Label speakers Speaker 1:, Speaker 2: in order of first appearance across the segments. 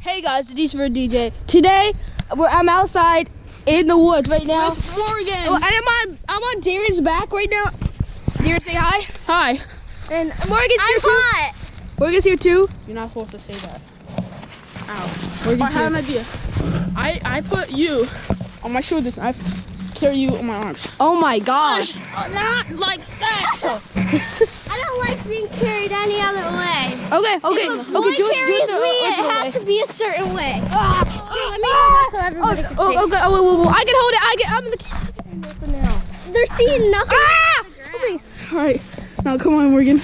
Speaker 1: Hey guys, it's for DJ. Today, we're, I'm outside in the woods right now.
Speaker 2: With Morgan.
Speaker 1: Oh, and I'm on I'm on Darren's back right now. Darren, say hi.
Speaker 2: Hi.
Speaker 1: And Morgan's here too.
Speaker 3: I'm
Speaker 1: here too.
Speaker 3: hot.
Speaker 1: Morgan's here too.
Speaker 2: You're not supposed to say that. Ow.
Speaker 1: Morgan's
Speaker 2: I have an idea. I, I put you on my shoulders I carry you on my arms.
Speaker 1: Oh my gosh.
Speaker 2: Not like that.
Speaker 3: I don't like being carried any other way.
Speaker 1: Okay, okay, okay. Do it, do it the
Speaker 3: me, it
Speaker 1: original
Speaker 3: has
Speaker 1: way.
Speaker 3: to be a certain way. Here, let me hold that so everybody can see.
Speaker 1: Oh, okay. Oh, wait, wait, wait. I can hold it. I can. I'm in the. Now.
Speaker 3: They're seeing nothing.
Speaker 1: Ah!
Speaker 2: All right. Now come on, Morgan.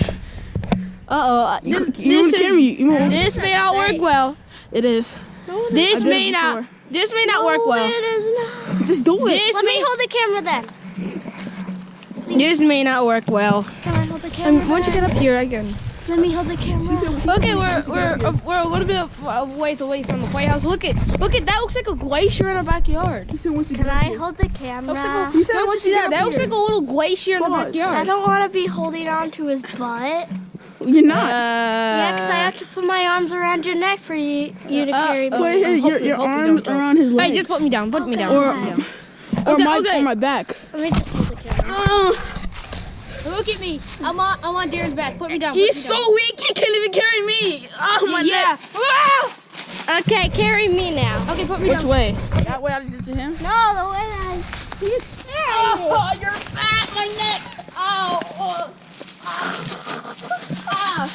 Speaker 1: Uh oh.
Speaker 2: You,
Speaker 1: This,
Speaker 2: you
Speaker 1: this is.
Speaker 2: me? You
Speaker 1: This may not work well.
Speaker 2: It is.
Speaker 1: This
Speaker 2: I did
Speaker 1: may
Speaker 2: it
Speaker 1: not. This may not work well.
Speaker 3: it is not.
Speaker 2: Just do it.
Speaker 1: This
Speaker 3: Let me hold the camera then.
Speaker 1: This may not work well.
Speaker 3: Can I hold the camera?
Speaker 1: And once you get up here again.
Speaker 3: Let me hold the camera.
Speaker 1: Okay, we're we're uh, we're a little bit of uh, ways away from the White House. Look at look at that. Looks like a glacier in our backyard.
Speaker 2: He said once you
Speaker 3: Can I hold the camera?
Speaker 1: Looks like a, don't you see that? That looks like a little glacier in the
Speaker 2: Pause.
Speaker 3: I don't want to be holding on to his butt.
Speaker 2: You're not.
Speaker 3: yeah, because I
Speaker 1: Uh,
Speaker 3: have to put my arms around your neck for you, you to
Speaker 1: Uh,
Speaker 3: carry me.
Speaker 1: uh,
Speaker 2: Put his, your, your arms
Speaker 1: don't, don't.
Speaker 2: around his legs.
Speaker 1: hey,
Speaker 2: legs.
Speaker 1: just put me down. Put me down.
Speaker 2: or,
Speaker 1: Put me down.
Speaker 2: or,
Speaker 1: Okay,
Speaker 2: my,
Speaker 1: okay.
Speaker 2: or my back.
Speaker 3: Let me just hold the camera.
Speaker 2: Uh,
Speaker 1: Look at me. I'm on I'm on Darren's back. Put me down. put
Speaker 2: he's
Speaker 1: me
Speaker 2: so weak, he can't even carry me. Oh, my
Speaker 1: yeah.
Speaker 2: neck.
Speaker 1: Ah!
Speaker 3: Okay, carry me now.
Speaker 1: Okay, put me
Speaker 2: Which
Speaker 1: down.
Speaker 2: way? That way I did it to him?
Speaker 3: No, the way that you carry me.
Speaker 2: Oh, you're fat, my neck. Oh, oh. Ah.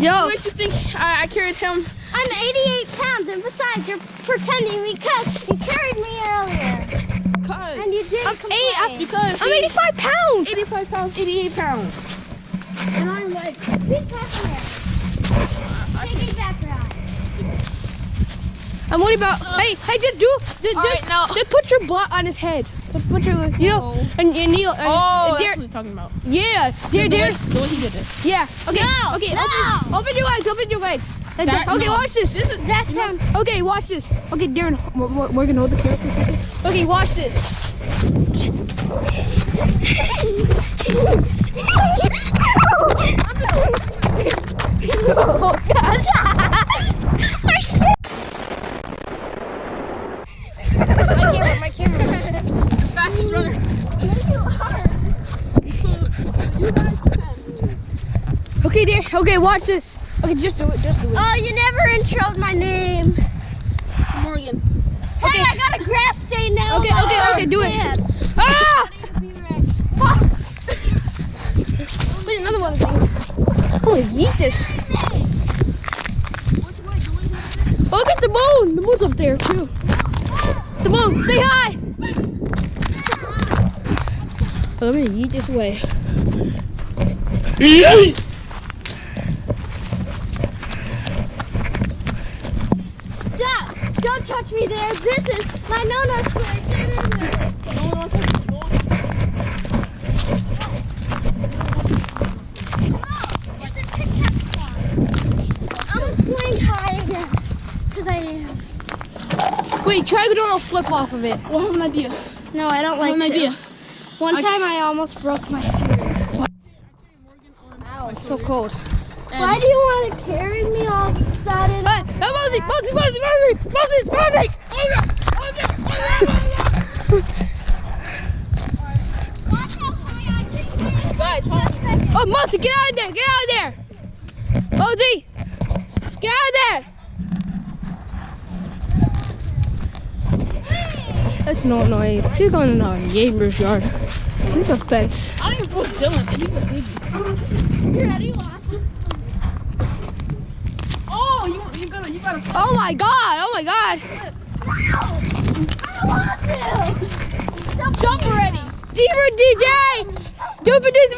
Speaker 1: Yo,
Speaker 2: What makes you think I, I carried him?
Speaker 3: I'm 88 pounds, and besides, you're pretending because you carried me earlier,
Speaker 2: Cause,
Speaker 3: and you didn't
Speaker 1: I'm
Speaker 3: complain.
Speaker 1: eight. I'm-
Speaker 2: because
Speaker 1: I'm 85 pounds.
Speaker 2: 85 pounds, 88 pounds. And I'm like,
Speaker 3: Big background. Big background.
Speaker 1: I'm worried about. hey, hey, just do. Just, just,
Speaker 2: Alright, now-
Speaker 1: just put your butt on his head. Put, your, you know,
Speaker 2: No.
Speaker 1: and, and Neil. And,
Speaker 2: oh,
Speaker 1: and
Speaker 2: that's what you're talking about.
Speaker 1: yeah, dear,
Speaker 2: The
Speaker 1: dear.
Speaker 2: way, the way he did it.
Speaker 1: Yeah. Okay.
Speaker 3: No,
Speaker 1: okay.
Speaker 3: no.
Speaker 1: Open, open your legs. Open your legs. Like
Speaker 2: That-.
Speaker 1: Okay.
Speaker 2: no.
Speaker 1: Watch this.
Speaker 2: This is
Speaker 3: That sounds.
Speaker 1: Okay. Watch this. Okay, Darren. We're, we're, we're gonna hold the camera for a second. Okay. Watch this. oh gosh. my camera. My camera.
Speaker 2: fastest runner.
Speaker 1: Okay, dear. Okay. Watch this. Okay. Just do it. Just do it.
Speaker 3: Oh, you never introed my name.
Speaker 2: Morgan.
Speaker 3: Hey, I got a grass stain now.
Speaker 1: Okay,
Speaker 3: on my
Speaker 1: okay, okay, do it.
Speaker 3: pants.
Speaker 1: Ah!
Speaker 3: Be.
Speaker 1: Wait, another one of these. I'm gonna eat this. Look at the moon. The moon's up there too. The moon, say hi. I'm gonna eat this way.
Speaker 3: Stop! Don't touch me there. This is my no-no square. Get in there. No, it's a Tic Tac spot. I'm gonna swing high again. Cause I am.
Speaker 1: Wait, try doing a flip off of it.
Speaker 2: I have an idea.
Speaker 3: No, I don't
Speaker 2: I have
Speaker 3: like
Speaker 2: an
Speaker 3: to.
Speaker 2: idea.
Speaker 3: One
Speaker 2: I-
Speaker 3: time I almost broke my finger.
Speaker 1: Ow, it's so cold.
Speaker 3: Why do you want to carry me all of a sudden?
Speaker 1: Hey, hey, Mosey, Mosey, Mosey, Mosey, Mosey, Mosey.
Speaker 3: Watch how high I can
Speaker 2: Guys, hold on.
Speaker 1: Oh, get out of there, get out of there. Mosey, get out of there. That's no annoying. She's going in our neighbor's yard. Look at the fence.
Speaker 2: I didn't even put Dylan. He's a baby.
Speaker 3: You ready?
Speaker 2: Oh, you, you gotta, you gotta.
Speaker 1: Oh my god, oh my god.
Speaker 3: I don't want to.
Speaker 2: Jump already.
Speaker 1: D for DJ!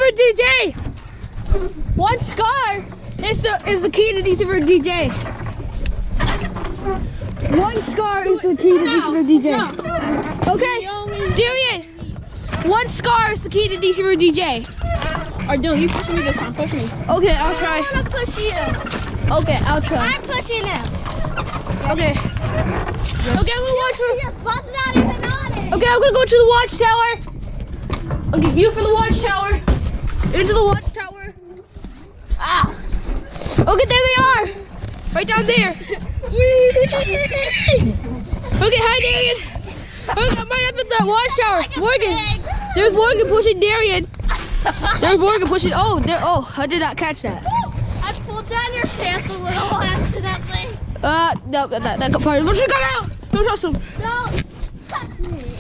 Speaker 1: For DJ! One scar is the is the key to D for DJ. One scar is the key to D for DJ. Okay, Darian. One scar is the key to D for DJ.
Speaker 2: Alright, Dylan, you push me this time. Push me.
Speaker 1: Okay, I'll try.
Speaker 3: I
Speaker 1: try.
Speaker 3: want to push you.
Speaker 1: Okay, I'll try.
Speaker 3: I'm pushing him.
Speaker 1: Okay. Okay, I'm gonna watch for.
Speaker 3: Your butt's not even on it.
Speaker 1: Okay, I'm gonna go to the watchtower. Okay, view for the watchtower. Into the watchtower. Ah. Okay, there they are. Right down there.
Speaker 3: Whee!
Speaker 1: Okay, hi Darian. Look, I'm right up at the watchtower. Morgan. There's Morgan pushing Darian. There's Morgan pushing. Oh, there. Oh, I did not catch that.
Speaker 3: I pulled down your pants a little accidentally.
Speaker 1: Uh, no, that that, that part. What's got out? Don't touch him.
Speaker 3: Don't touch me.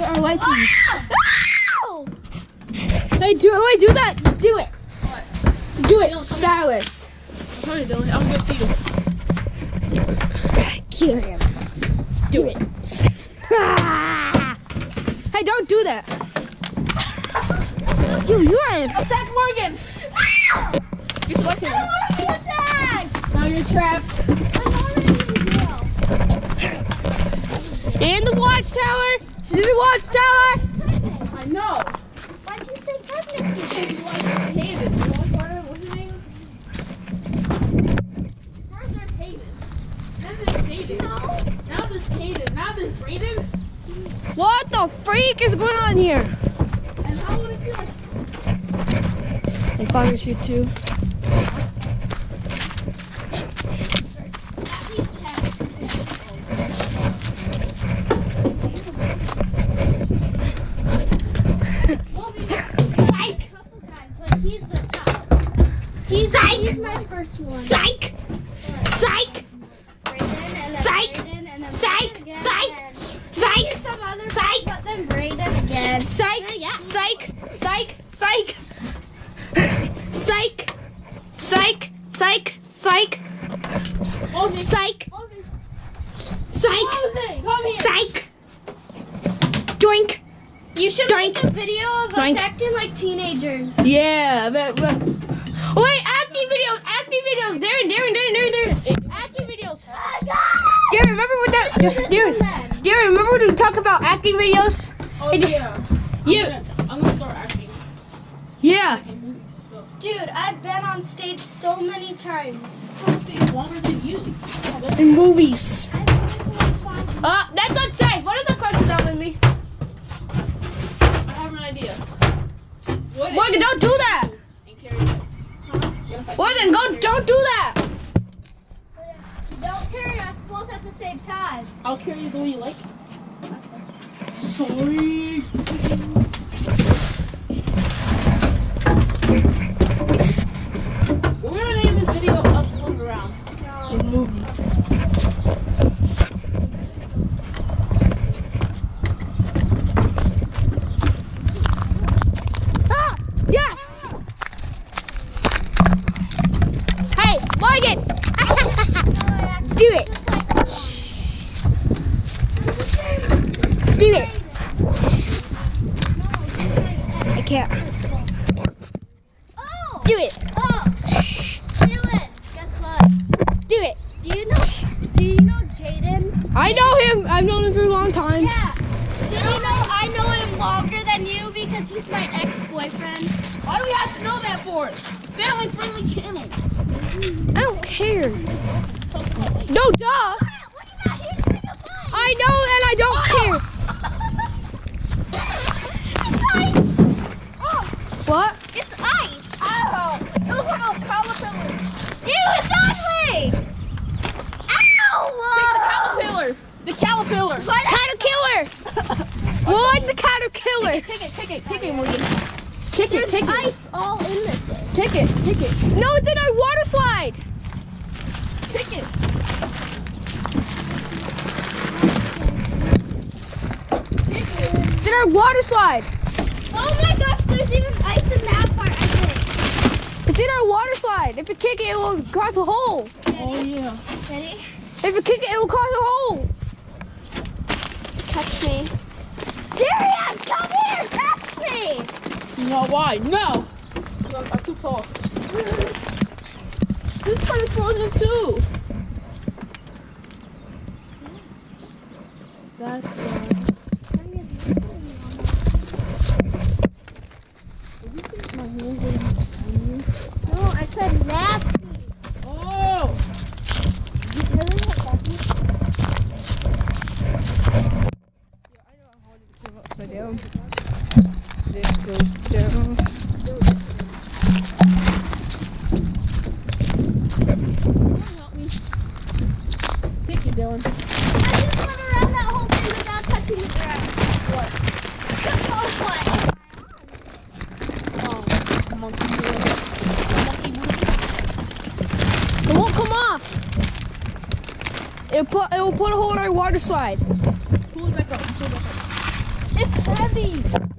Speaker 1: There are lights in. Hey, do it. Wait, do that. Do it. Do it. Stylus.
Speaker 2: I'm trying to do it. I'm good to you.
Speaker 1: Kill him. Do it. Hey, don't do that. You, you are.
Speaker 2: Attack Morgan! Get your left.
Speaker 3: I don't want to attack!
Speaker 2: Now you're trapped.
Speaker 3: In.
Speaker 1: In the watchtower. She's in the watchtower. What the freak is going on here?
Speaker 2: And how old is he? Like,
Speaker 1: They fire shoot too.
Speaker 3: Psych! Couple guys, but he's the top. He's, he's my first one.
Speaker 1: Psych! Psych! Psych!
Speaker 3: Psych!
Speaker 1: Psych! Psych! Psych!
Speaker 3: Some other
Speaker 1: Psych!
Speaker 3: but then Brayden again.
Speaker 1: Psych!
Speaker 3: Yeah.
Speaker 1: Psych! Psych! Psych! Psych! Psych! Psych! Psych! Psych! Psych! Psych! Doink!
Speaker 3: You should
Speaker 1: Doink.
Speaker 3: make a video of us
Speaker 1: Doink.
Speaker 3: acting like teenagers.
Speaker 1: Yeah, but, but oh, wait, acting videos, acting videos, Darren, Darren, Darren, Darren, Darren, acting videos. Oh Darren, remember what that? Darren, Darren, remember when we talk about acting videos?
Speaker 2: Oh, yeah.
Speaker 1: Yeah,
Speaker 2: I'm gonna start acting.
Speaker 1: Yeah.
Speaker 2: in movies and stuff.
Speaker 3: Dude, I've been on stage so many times.
Speaker 2: Longer than you.
Speaker 1: In movies.
Speaker 3: I've been on song-
Speaker 1: Uh, that's unsafe. What are the questions out with me?
Speaker 2: I have an idea. What
Speaker 1: Morgan, don't do that.
Speaker 2: and carry.
Speaker 1: Morgan, go, don't do that.
Speaker 3: Don't carry us both at the same time.
Speaker 2: I'll carry you the way you like. Sorry. We're gonna name this video Us Floating Around in movies.
Speaker 1: Ah, yeah. Hey, Morgan. do it. Do it. I can't.
Speaker 3: Oh!
Speaker 1: Do it.
Speaker 3: Oh! Dylan, guess what?
Speaker 1: Do it.
Speaker 3: Do you know? Do you know Jaden?
Speaker 1: I know him. I've known him for a long time.
Speaker 3: Yeah. Did you know I know him longer than you because he's my ex-boyfriend?
Speaker 2: Why do we have to know that for? Family friendly channel.
Speaker 1: I don't care. No, duh.
Speaker 3: Look at that. He's like a bug.
Speaker 1: I know and I don't care. What?
Speaker 3: It's ice. Oh. Look how caterpillar. Ew, it's ugly.
Speaker 2: Take the
Speaker 3: Ow.
Speaker 2: caterpillar. The caterpillar.
Speaker 1: Caterpillar. What's a caterpillar?
Speaker 2: Kick it, kick it, kick it, Morgan. Kick it,
Speaker 3: There's
Speaker 2: kick it,
Speaker 3: ice all in this thing.
Speaker 2: kick it, kick it,
Speaker 1: No, it's in our water slide.
Speaker 2: kick it.
Speaker 1: It's in our water slide.
Speaker 3: Oh my gosh, there's even ice in that part, I think.
Speaker 1: It's in our water slide. If you kick it, it will cause a hole.
Speaker 2: Oh yeah.
Speaker 3: Ready?
Speaker 1: If you kick it, it will cause a hole.
Speaker 3: Touch me. Darian, come here, touch
Speaker 2: No, why? No. I'm too tall. This part is frozen too. That's you
Speaker 3: doing? I just
Speaker 2: went
Speaker 3: around that whole thing
Speaker 1: without touching the ground. What?
Speaker 2: The whole Oh.
Speaker 1: It won't come off. It put it will put a hole in our water slide.
Speaker 2: Pull it back up. Pull it back up.
Speaker 1: It's heavy.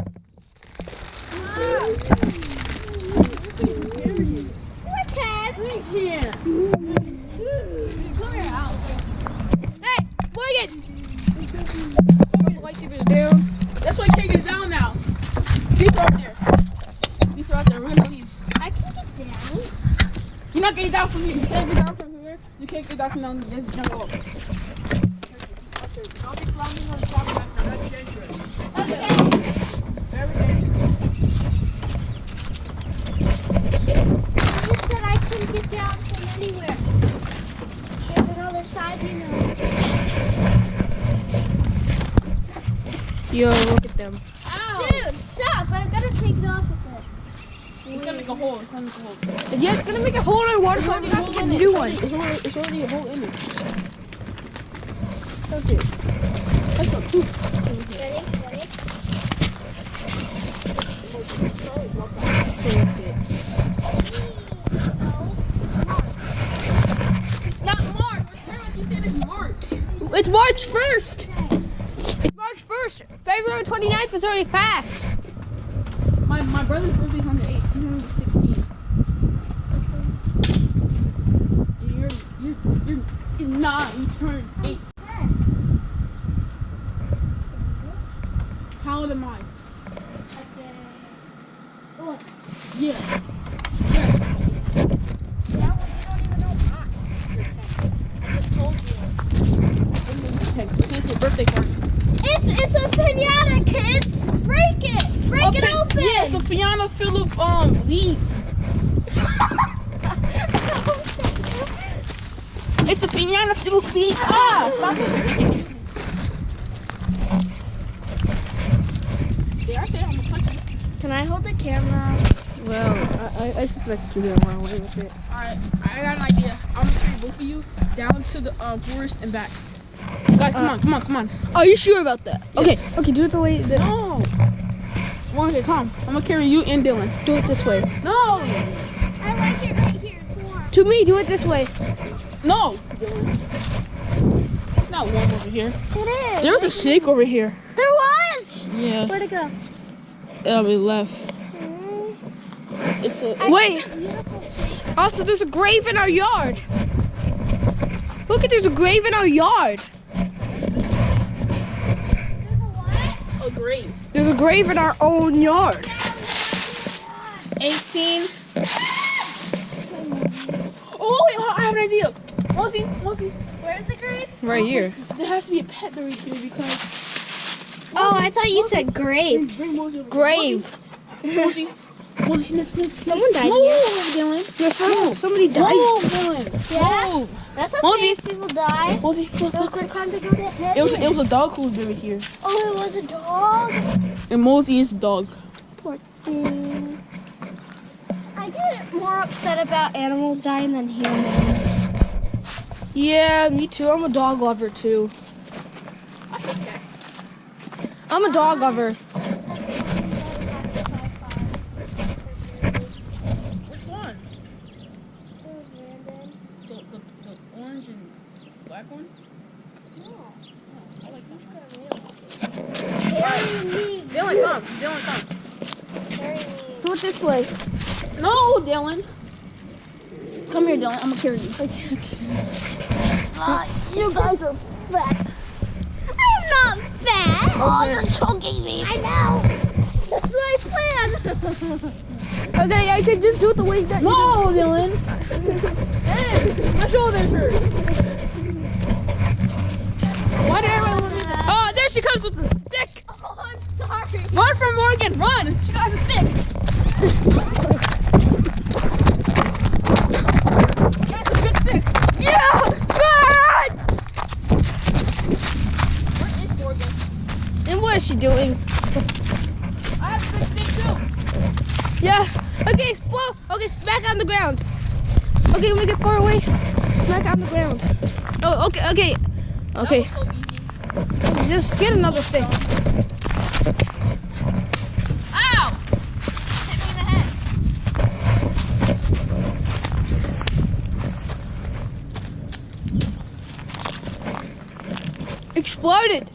Speaker 2: It's gonna make a hole. It's gonna make a hole.
Speaker 1: Yeah, it's gonna make a hole in water slide. We have to get a new one.
Speaker 2: It's already, it's already a hole in it. Okay. Let's go. Two.
Speaker 3: Ready? Ready?
Speaker 2: Not March. Apparently you said it's March.
Speaker 1: It's March 1st. It's March 1st. February 29th is already fast.
Speaker 2: My my brother's birthday's on the 8th. He's gonna be 16. You're, you're, you're nine. You turned 8. How old am I?
Speaker 3: Okay.
Speaker 2: Yeah.
Speaker 3: That one you don't even know mine. I just told you.
Speaker 2: Okay, it's your birthday party.
Speaker 3: It's it's a pinata, kids. Break it. Break it
Speaker 2: Okay,
Speaker 3: open.
Speaker 2: Yeah, it's a piano full of um leaves. It's a piano full of leaves. Ah, stop it. Yeah, okay, I'm gonna punch.
Speaker 3: Can I hold the camera?
Speaker 1: Well, I, I, I suspect you're gonna run away with it.
Speaker 2: Alright, I got an idea. I'm gonna carry both of you down to the uh, forest and back. Guys, come
Speaker 1: Uh,
Speaker 2: on, come on, come on.
Speaker 1: Are you sure about that? Okay, okay, do it the way. The,
Speaker 2: No. Morgan, come. I'm gonna carry you and Dylan.
Speaker 1: do it this way.
Speaker 2: No.
Speaker 3: I like it right here. It's warm.
Speaker 1: To me, do it this way.
Speaker 2: No. It's not warm over here.
Speaker 3: It is.
Speaker 2: There was a snake over here.
Speaker 3: There was.
Speaker 2: Yeah.
Speaker 3: Where'd it go?
Speaker 2: Um, it left. It's a.
Speaker 1: Wait. Also, there's a grave in our yard. Look at there's a grave in our yard.
Speaker 2: There's a, what? a grave.
Speaker 1: There's a grave in our own yard.
Speaker 2: 18. Oh, wait, I have an idea. Mosey, Mosey,
Speaker 3: Where's the grave?
Speaker 1: Right here.
Speaker 2: there has to be a pet buried here because.
Speaker 3: Oh, I thought you said
Speaker 2: Bring,
Speaker 3: grapes.
Speaker 2: bring Mosey.
Speaker 1: Grave.
Speaker 2: Mosey. Mosey, sniff, sniff.
Speaker 3: Someone died
Speaker 2: Move,
Speaker 3: here.
Speaker 2: Dylan.
Speaker 1: There's some, somebody died.
Speaker 2: Move, Dylan.
Speaker 3: Yeah?
Speaker 2: Move.
Speaker 3: That's okay
Speaker 1: Mosey.
Speaker 3: if people die.
Speaker 2: Mosey, look, look.
Speaker 3: Those time to go to heaven.
Speaker 2: It was, it was a dog who was buried here.
Speaker 3: Oh, it was a dog?
Speaker 2: And Mosey is a dog.
Speaker 3: Poor thing. I get more upset about animals dying than humans.
Speaker 1: Yeah, me too. I'm a dog lover too.
Speaker 2: I hate that.
Speaker 1: I'm a dog lover.
Speaker 2: Which one? The, the, the orange and black one? I like that one. Dylan, come. Dylan, come.
Speaker 1: Do it this way.
Speaker 2: No, Dylan. Come here, Dylan. I'm gonna carry you.
Speaker 3: you guys are fat. I'm not fat. Oh, you're me. I know. That's my plan.
Speaker 1: Okay, I said just do it the way that.
Speaker 2: No, Dylan. hey, my shoulders hurt. Why did everyone want me to?
Speaker 1: Oh, there she comes with a stick.
Speaker 3: Oh, I'm sorry.
Speaker 2: Run from Morgan, run! She got a stick.
Speaker 1: back on the ground. Oh, okay, okay. Okay.
Speaker 2: So
Speaker 1: Just get another stick.
Speaker 2: Ow! Hit me in the head.
Speaker 1: Exploded.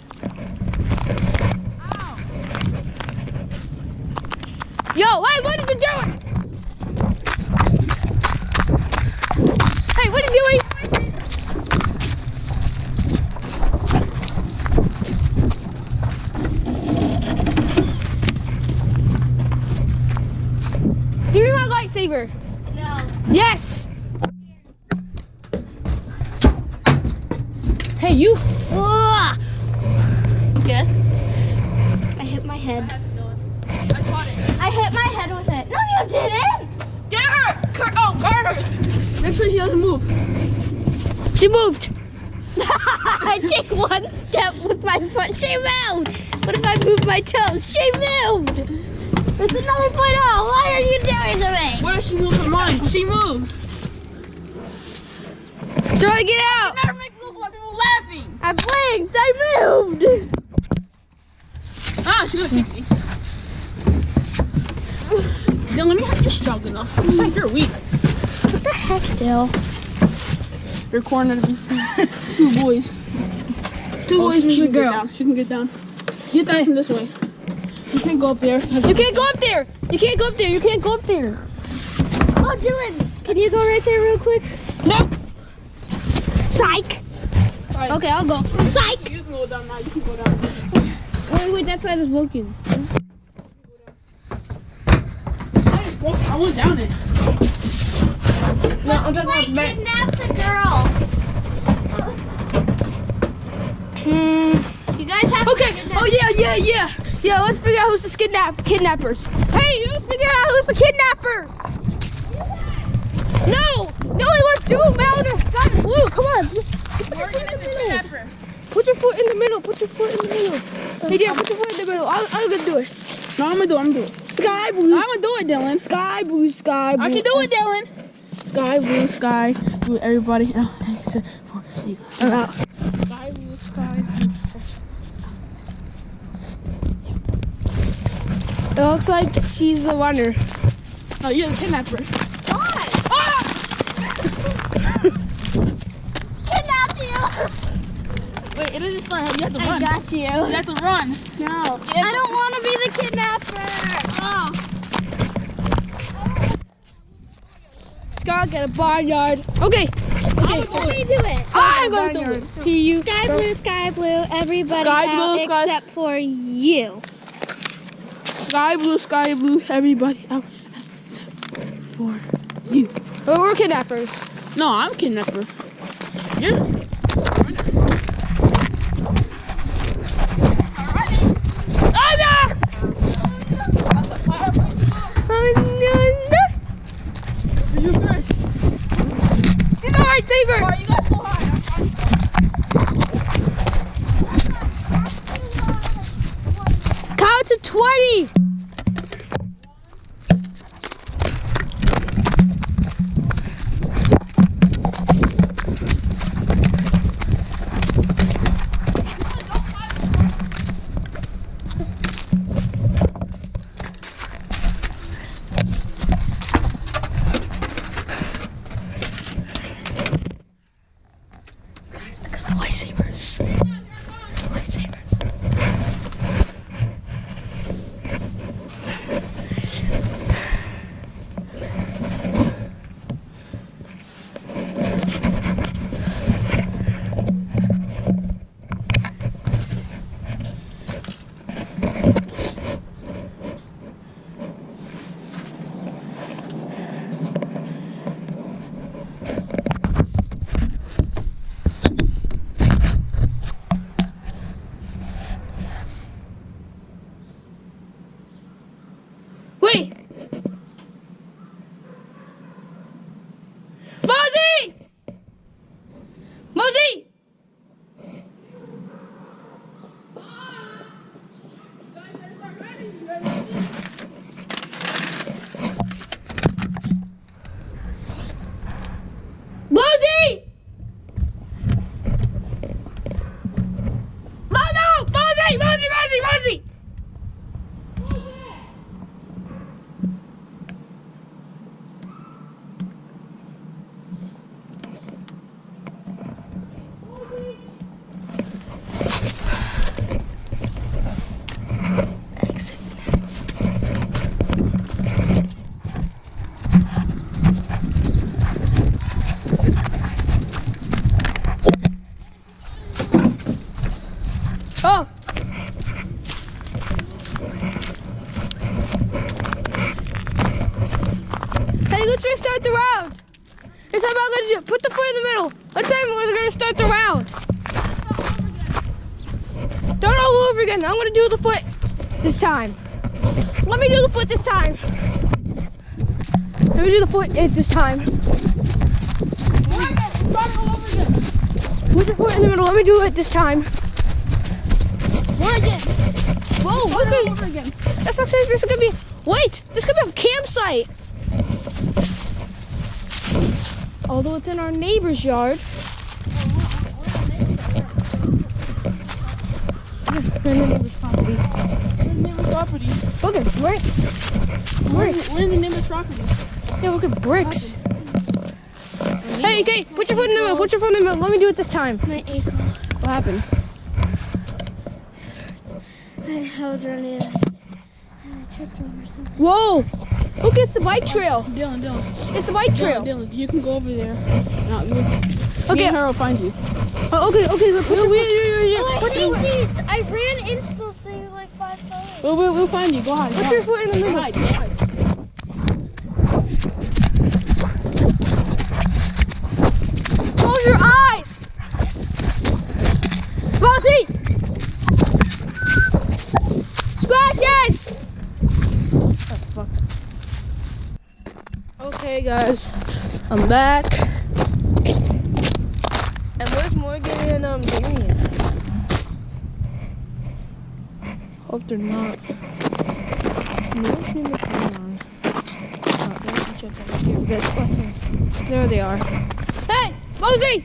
Speaker 1: Me.
Speaker 3: No.
Speaker 1: Yes. Hey, you. Ugh.
Speaker 3: Yes. I hit my head.
Speaker 2: I caught it.
Speaker 3: I hit my head with it. No, you didn't.
Speaker 2: Get her! Cur- oh, guard her! Make sure she doesn't move.
Speaker 1: She moved.
Speaker 3: I take one step with my foot. She moved. What if I move my toes? She moved. It's another point out. Why are you doing to me?
Speaker 2: What if she move her mind? She moved.
Speaker 1: Try to get out.
Speaker 2: Never make those while people laughing.
Speaker 3: I blinked. I moved.
Speaker 2: Ah, she gonna kick me. Then let me have you strong enough. It's like you're weak.
Speaker 3: What the heck, Jill?
Speaker 2: You're cornered between two boys. Two
Speaker 1: Oh,
Speaker 2: boys she
Speaker 1: a
Speaker 2: can get
Speaker 1: girl.
Speaker 2: down. She can get down. Get down from this way. You can't go up there.
Speaker 1: You can't go up there. You can't go up there. You can't go up there.
Speaker 3: Oh, Dylan. Can you go right there real quick?
Speaker 1: No.
Speaker 3: Psych.
Speaker 2: Alright,
Speaker 1: Okay, I'll go.
Speaker 3: Psych.
Speaker 2: You can go down now. You can go down.
Speaker 1: Wait, wait, that side is broken.
Speaker 2: I just broke. I went down it.
Speaker 1: No, I'm talking about the back.
Speaker 3: kidnap the girl.
Speaker 1: Hmm.
Speaker 3: You guys have
Speaker 1: Okay.
Speaker 3: to kidnap
Speaker 1: Oh yeah, yeah, yeah. Yeah, let's figure out who's the kidnap kidnappers. Hey, let's figure out who's the kidnapper. No, no, it was two Melder. Got. Blue, come on.
Speaker 2: Morgan is the kidnapper.
Speaker 1: Put your foot in the middle. Put your foot in the middle. Hey, dear, put your foot in the middle. I'll, I'm gonna do it.
Speaker 2: No, I'm gonna do it. I'm gonna do it.
Speaker 1: Sky blue.
Speaker 2: I'm gonna do it, Dylan.
Speaker 1: Sky blue, sky blue.
Speaker 2: I can do it, Dylan. Sky blue, sky blue. Everybody, oh, except for you.
Speaker 1: I'm out.
Speaker 2: Sky blue, sky blue.
Speaker 1: It looks like she's the runner.
Speaker 2: Oh, you're the kidnapper.
Speaker 3: Why?
Speaker 2: Ah!
Speaker 3: Kidnap you.
Speaker 2: Wait, it doesn't start. You have to
Speaker 3: I
Speaker 2: run.
Speaker 3: I got you.
Speaker 2: You have to run.
Speaker 3: No.
Speaker 2: Yeah,
Speaker 3: I don't want to be the kidnapper.
Speaker 2: Oh.
Speaker 1: Scott, get a barnyard. Okay. Okay.
Speaker 3: Let me do it.
Speaker 1: I'm gonna do it. P U.
Speaker 3: Sky blue, sky blue, everybody
Speaker 2: Sky
Speaker 3: out
Speaker 2: blue, sky-
Speaker 3: except for you.
Speaker 2: Sky blue, sky blue. Everybody out for you.
Speaker 1: Well, we're kidnappers.
Speaker 2: No, I'm kidnapper. You're. You first.
Speaker 1: Get the lightsaber.
Speaker 2: Oh, you got so high.
Speaker 1: Count to twenty. Lightsabers. Lightsabers. Wait. Mosey! Mosey! Mosey! No, no! Mosey! Mosey! Mosey! Mosey! let's restart the round. This time I'm gonna do. Put the foot in the middle. Let's say we're gonna start the round. Start all over again. I'm gonna do the foot this time. Let me do the foot this time. Let me do the foot it this time.
Speaker 2: Morgan, start all over again.
Speaker 1: Put your foot in the middle. Let me do it this time.
Speaker 3: Morgan.
Speaker 1: Whoa,
Speaker 2: Start
Speaker 1: look
Speaker 2: over again.
Speaker 1: That's not saying this is gonna be. Wait, this could be a campsite. Although it's in our neighbor's yard. Oh, We're in the neighbor's property.
Speaker 2: We're in the neighbor's property.
Speaker 1: Look at bricks. Bricks.
Speaker 2: We're in the neighbor's property.
Speaker 1: Yeah, look at bricks. Hey, okay, put your foot in the middle. Put your foot in the middle. Let me do it this time.
Speaker 3: My ankle.
Speaker 1: What happened?
Speaker 3: I, was running and I, tripped over something.
Speaker 1: Whoa! Look, it's the bike trail.
Speaker 2: Dylan, Dylan.
Speaker 1: It's the bike
Speaker 2: Dylan,
Speaker 1: trail.
Speaker 2: Dylan, you can go over there. No, you,
Speaker 1: Okay.
Speaker 2: Me and her will find you.
Speaker 1: Oh, okay, okay. Look, put your foot.
Speaker 3: Oh, I
Speaker 1: Put your,
Speaker 3: hate these. I ran into those things like five times.
Speaker 2: We'll, we'll, we'll find you. Go ahead. Go
Speaker 1: put your
Speaker 2: ahead.
Speaker 1: foot in the middle.
Speaker 2: ahead. Go.
Speaker 1: Close your eyes. Bossy. Scratches. Okay, guys, I'm back. And where's Morgan and um Darian? Hope they're not. There they are. Hey, Mosey!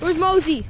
Speaker 1: Where's Mosey?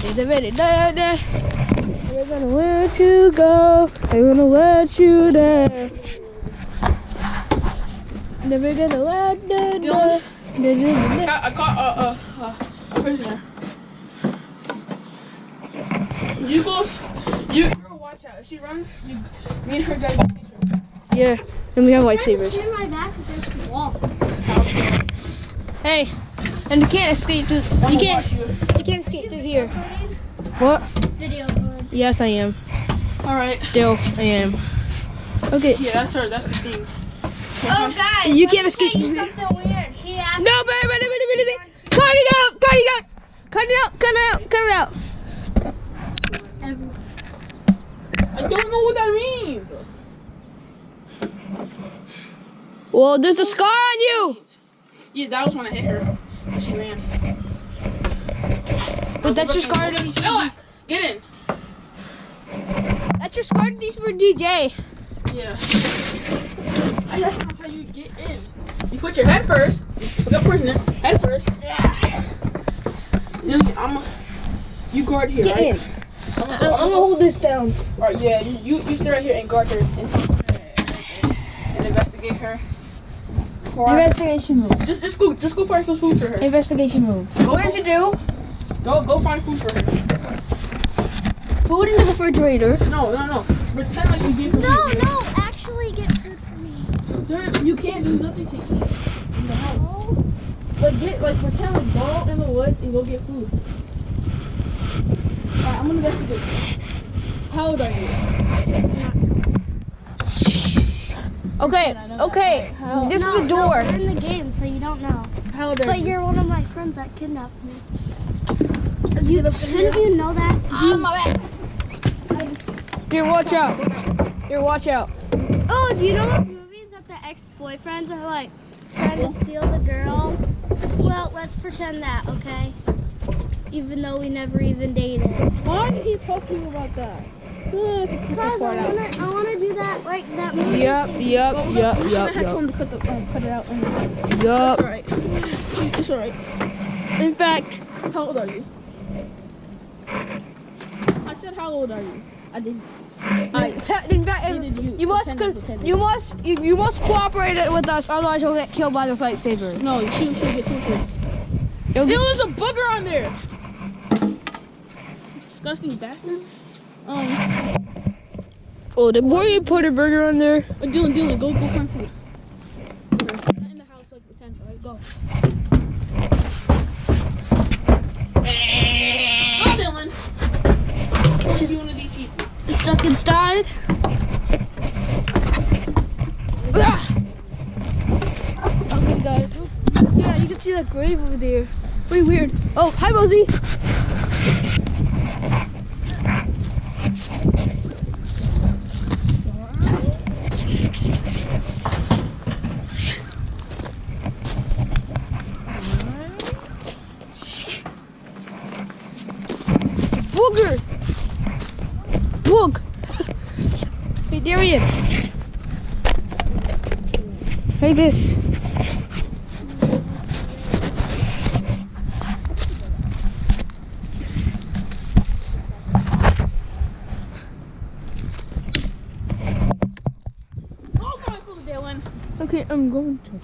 Speaker 1: We're gonna let you go. I'm gonna let you down. Never gonna let you go.
Speaker 2: I caught, I caught uh, uh, uh, a prisoner. You go, you girl, watch out. If she runs, you, me and her gotta chase her.
Speaker 1: Yeah, and we have lightsabers.
Speaker 3: Pin my back against the wall.
Speaker 1: Hey, and you can't escape through. You
Speaker 2: gonna
Speaker 1: can't. Here. What?
Speaker 3: Video board.
Speaker 1: Yes, I am.
Speaker 2: All right.
Speaker 1: Still, I am. Okay.
Speaker 2: Yeah, that's her. That's the thing.
Speaker 3: Oh, uh-huh. guys.
Speaker 1: You can't escape.
Speaker 3: you something weird. She asked
Speaker 1: No, baby, baby, baby, baby. Cut it out! Cut it out! Cut it out! Cut it out! Cut it out!
Speaker 2: I don't know what that means.
Speaker 1: Well, there's a scar on you.
Speaker 2: Yeah, that was when I hit her. She ran.
Speaker 1: But that's that he's.
Speaker 2: Noah, get in.
Speaker 1: That's your scar These he's for DJ.
Speaker 2: Yeah. I- That's not how you get in. You put your head first. Look up prisoner. Head first. Yeah. Then I'm. You guard here.
Speaker 1: Get
Speaker 2: right?
Speaker 1: in.
Speaker 2: I'm
Speaker 1: I'm,
Speaker 2: gonna,
Speaker 1: I'm gonna hold this down.
Speaker 2: All right, yeah, you, you stay right here and guard her and, and, investigate her.
Speaker 1: Investigation room.
Speaker 2: just just go just go find some food for her.
Speaker 1: Investigation room. What did you do?
Speaker 2: Go go find food for her.
Speaker 1: Food in the refrigerator.
Speaker 2: No no no. Pretend like you gave her
Speaker 3: No,
Speaker 2: food.
Speaker 3: no. No, actually, get food for me.
Speaker 2: There, you can't do nothing to eat in the house. Like get like pretend like go out in the woods and go get food. Alright, I'm gonna investigate. How old are you?
Speaker 1: Okay, okay. This
Speaker 3: no,
Speaker 1: is the door.
Speaker 3: No, we're in the game, so you don't know.
Speaker 2: How old are
Speaker 3: But
Speaker 2: you?
Speaker 3: you're one of my friends that kidnapped me.
Speaker 2: Let's get up in
Speaker 3: Shouldn't you know that?
Speaker 2: Ah, my back.
Speaker 1: Here, watch out. Here, watch out.
Speaker 3: Oh, do you know those movies that the ex-boyfriends are like trying to steal the girl? Well, let's pretend that, okay? Even though we never even dated.
Speaker 2: Why are you talking about that? Uh, it's a cut
Speaker 3: Because I wanna, I wanna do that like that movie.
Speaker 1: Yep, yep,
Speaker 2: Well,
Speaker 1: yep,
Speaker 2: we're gonna
Speaker 1: yep,
Speaker 2: have to
Speaker 1: yep.
Speaker 2: tell him to cut, the, um, cut it out. And it's alright. It's alright.
Speaker 1: In fact,
Speaker 2: How old are you? Said, how old are you? I didn't.
Speaker 1: I, te- in fact,
Speaker 2: Neither do you.
Speaker 1: you must,
Speaker 2: Pretend,
Speaker 1: co-
Speaker 2: pretend.
Speaker 1: you must, you, you must cooperate with us, otherwise you'll get killed by this lightsaber.
Speaker 2: No, she shouldn't get too Ew,
Speaker 1: get-
Speaker 2: there's a booger on there. Disgusting bastard. Um,
Speaker 1: oh, the boy you put a burger on there.
Speaker 2: uh, Dylan, Dylan, go, go find food. Not in the house like pretend. Alright, go. Go, Dylan. She's one of these people.
Speaker 1: Stuck inside. Ah! Okay, guys. Yeah, you grave over there. Pretty weird. Oh, hi, Mosey. Booger. Boog. Hey, Darian. Hey, this.
Speaker 2: Go find food, Dylan.
Speaker 1: Okay, I'm going to.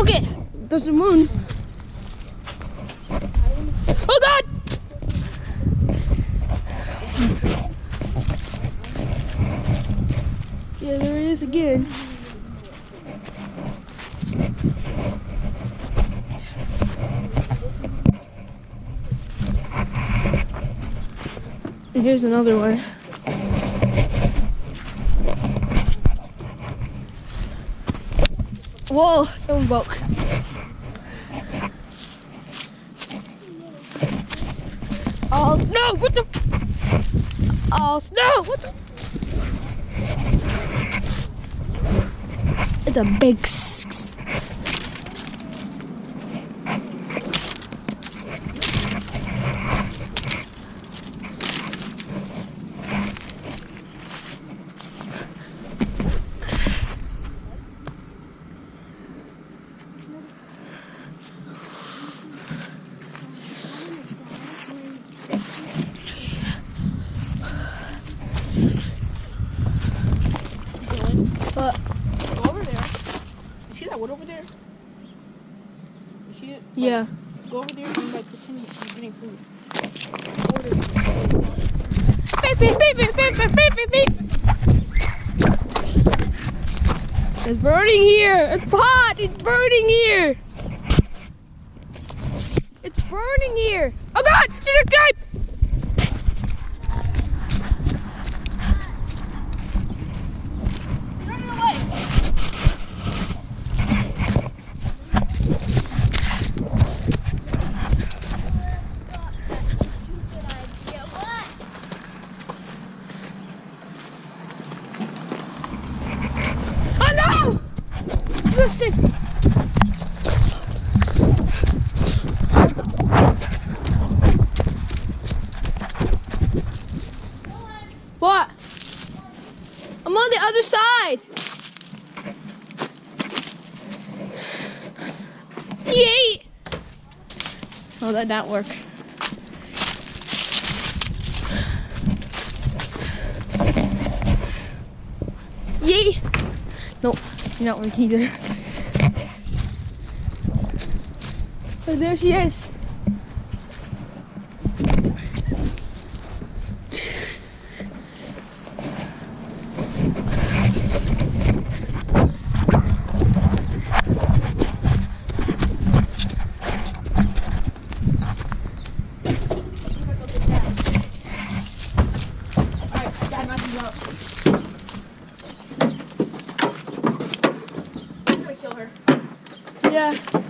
Speaker 1: Okay, there's the moon. Oh God! Yeah, there it is again. And here's another one. Whoa, that one broke. Oh no! What the? Oh no! What the? A big.
Speaker 2: wood over there? You see it?
Speaker 1: yeah.
Speaker 2: Go over there and like pretend you're getting food.
Speaker 1: Beep, beep, beep, beep, beep, beep, beep, beep. It's burning here. It's hot. It's burning here. It's burning here. Oh God! She's a guy. Oh, that didn't work. Yay! Nope, not work either. Oh, there she is.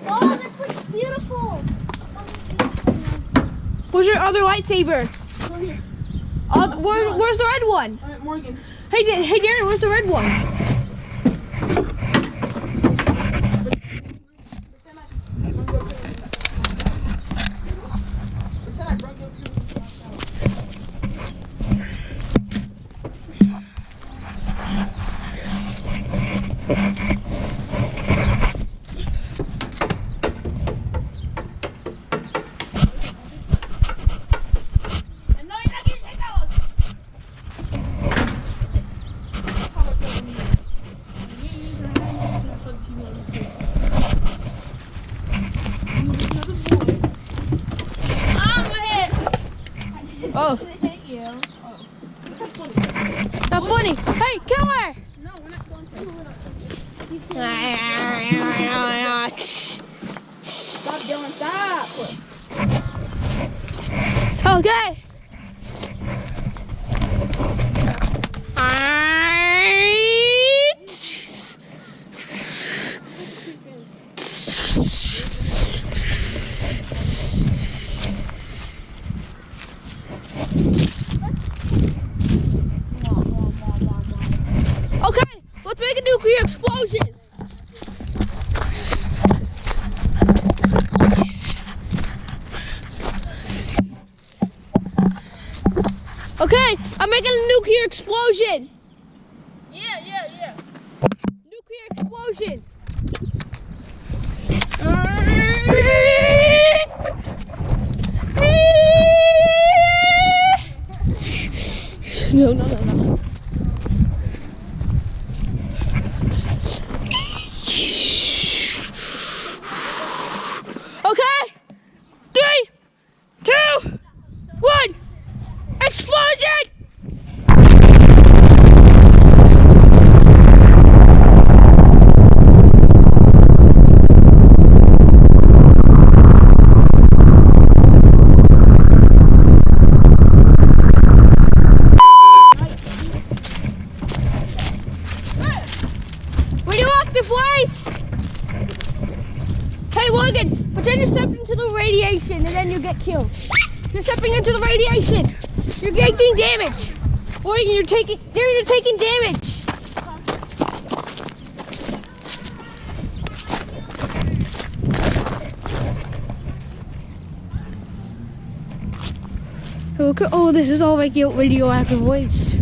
Speaker 3: Oh, this looks beautiful.
Speaker 1: Where's your other lightsaber? Uh, where, where's the red one?
Speaker 2: Right, Morgan.
Speaker 1: Hey, hey, Darren, where's the red one?
Speaker 2: Pretend I brung your parents back. Pretend I brung your parents back. And no, you're not getting take that one.
Speaker 1: Oh,
Speaker 3: hit you.
Speaker 1: not funny. Hey, kill her!
Speaker 2: No, we're not going to. Stop yelling, stop.
Speaker 1: Okay. Okay, let's make a nuclear explosion. Okay, I'm making a nuclear explosion.
Speaker 2: Yeah, yeah, yeah.
Speaker 1: Nuclear explosion. No, no, no, no. Okay. Three, two, one. Explosion! Radioactive waste! Hey Morgan, pretend you stepped into the radiation and then you get killed. You're stepping into the radiation. You're taking damage. Morgan, you're taking there you're taking damage. Look at oh this is all radio- radioactive waste.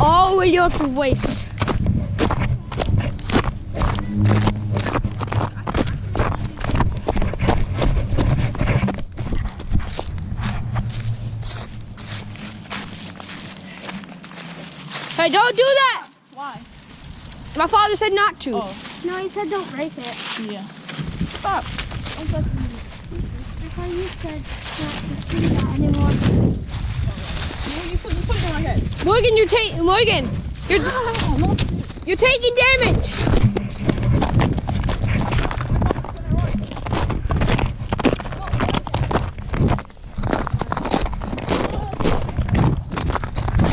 Speaker 1: All radioactive waste. Don't do that!
Speaker 2: Why?
Speaker 1: My father said not to.
Speaker 2: Oh,
Speaker 3: No, he said don't break it.
Speaker 2: yeah.
Speaker 1: Stop.
Speaker 3: I thought you said not to do that anymore.
Speaker 2: You, you put, you put it on my head.
Speaker 1: Morgan, you're taking Morgan. You're you're taking damage.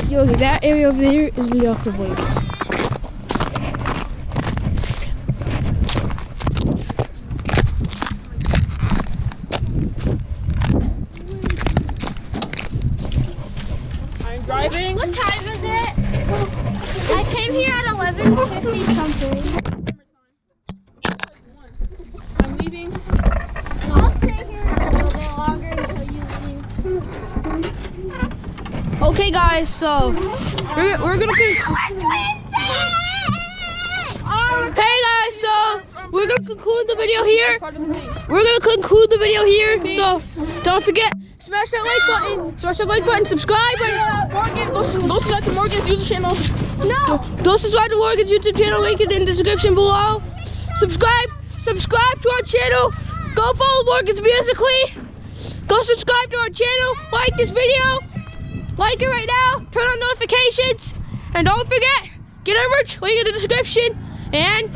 Speaker 1: Yo, that area over there is radioactive waste.
Speaker 2: I'm driving.
Speaker 3: What time is it? I came here at 11.50 something.
Speaker 1: Guys, so we're, we're gonna. Con- hey, guys, so we're gonna conclude the video here.
Speaker 2: Part of the thing.
Speaker 1: We're gonna conclude the video here. So don't forget, smash that like button, smash that like button, subscribe.
Speaker 2: Morgan, go, go subscribe to Morgan's YouTube channel.
Speaker 3: No!
Speaker 1: Don't subscribe to Morgan's YouTube channel. Link is in the description below. Subscribe, subscribe to our channel. Go follow Morgan's Musical.ly. Go subscribe to our channel. Like this video. Like it right now. Turn on notifications. And don't forget, get our merch. Link in the description. And